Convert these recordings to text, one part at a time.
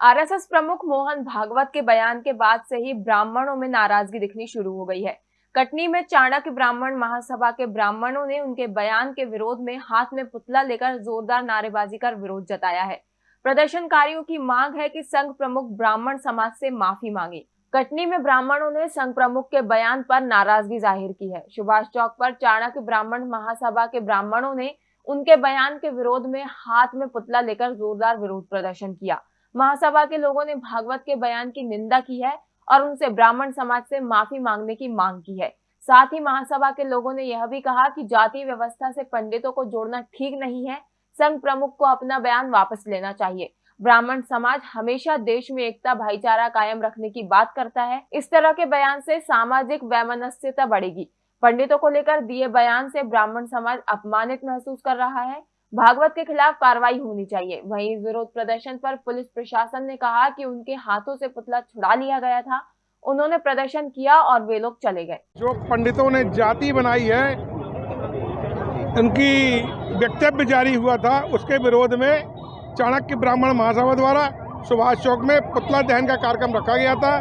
RSS प्रमुख मोहन भागवत के बयान के बाद से ही ब्राह्मणों में नाराज़गी दिखनी शुरू हो गई है। कटनी में चाणक्य ब्राह्मण महासभा के ब्राह्मणों ने उनके बयान के विरोध में हाथ में पुतला लेकर जोरदार नारेबाजी कर विरोध जताया है। प्रदर्शनकारियों की मांग है कि संघ प्रमुख ब्राह्मण समाज से माफ़ी मांगे। कटनी में ब्राह्मणों ने संघ प्रमुख के बयान पर नाराज़गी ज़ाहिर की है। सुभाष चौक पर चाणक्य ब्राह्मण महासभा के ब्राह्मणों ने उनके बयान के विरोध में हाथ में पुतला लेकर जोरदार विरोध प्रदर्शन किया। महासभा के लोगों ने भागवत के बयान की निंदा की है और उनसे ब्राह्मण समाज से माफ़ी मांगने की मांग की है। साथ ही महासभा के लोगों ने यह भी कहा कि जाति व्यवस्था से पंडितों को जोड़ना ठीक नहीं है, संघ प्रमुख को अपना बयान वापस लेना चाहिए। ब्राह्मण समाज हमेशा देश में एकता, भाईचारा कायम रखने की बात करता है। इस तरह के बयान से सामाजिक वैमनस्यता बढ़ेगी। पंडितों को लेकर दिए बयान से ब्राह्मण समाज अपमानित महसूस कर रहा है। भागवत के खिलाफ कार्रवाई होनी चाहिए। वहीं विरोध प्रदर्शन पर पुलिस प्रशासन ने कहा कि उनके हाथों से पुतला छुड़ा लिया गया था। उन्होंने प्रदर्शन किया और वे लोग चले गए। जो पंडितों ने जाति बनाई है, उनकी वक्तव्य जारी हुआ था, उसके विरोध में चाणक्य ब्राह्मण महासभा द्वारा सुभाष चौक में पुतला दहन का कार्यक्रम रखा गया था।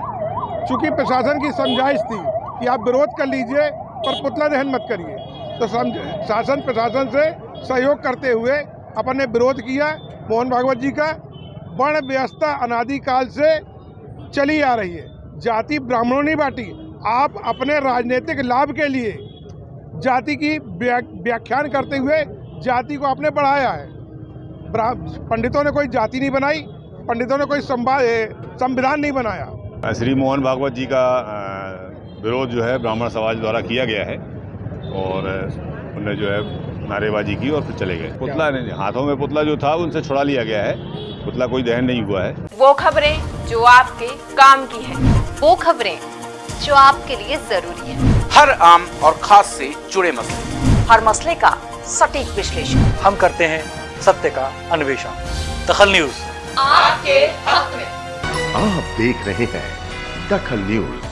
चूँकि प्रशासन की समझाइश थी कि आप विरोध कर लीजिए, पर पुतला दहन मत करिए। तो शासन प्रशासन से सहयोग करते हुए अपन ने विरोध किया। मोहन भागवत जी का वर्ण व्यवस्था अनादिकाल से चली आ रही है। जाति ब्राह्मणों ने बांटी। आप अपने राजनीतिक लाभ के लिए जाति की व्याख्यान करते हुए जाति को आपने बढ़ाया है। पंडितों ने कोई जाति नहीं बनाई, पंडितों ने कोई संविधान नहीं बनाया। श्री मोहन भागवत जी का विरोध जो है ब्राह्मण समाज द्वारा किया गया है और उन्हें जो है नारेबाजी की और फिर चले गए। पुतला नहीं हाथों में पुतला जो था उनसे छुड़ा लिया गया है। पुतला कोई दहन नहीं हुआ है। वो खबरें जो आपके काम की है। वो खबरें जो आपके लिए ज़रूरी है। हर आम और खास से जुड़े मसले। हर मसले का सटीक विश्लेषण। हम करते हैं सत्य का अन्वेषण। दखल न्यूज़। आपके हक में। आप देख रहे हैं दखल न्यूज़।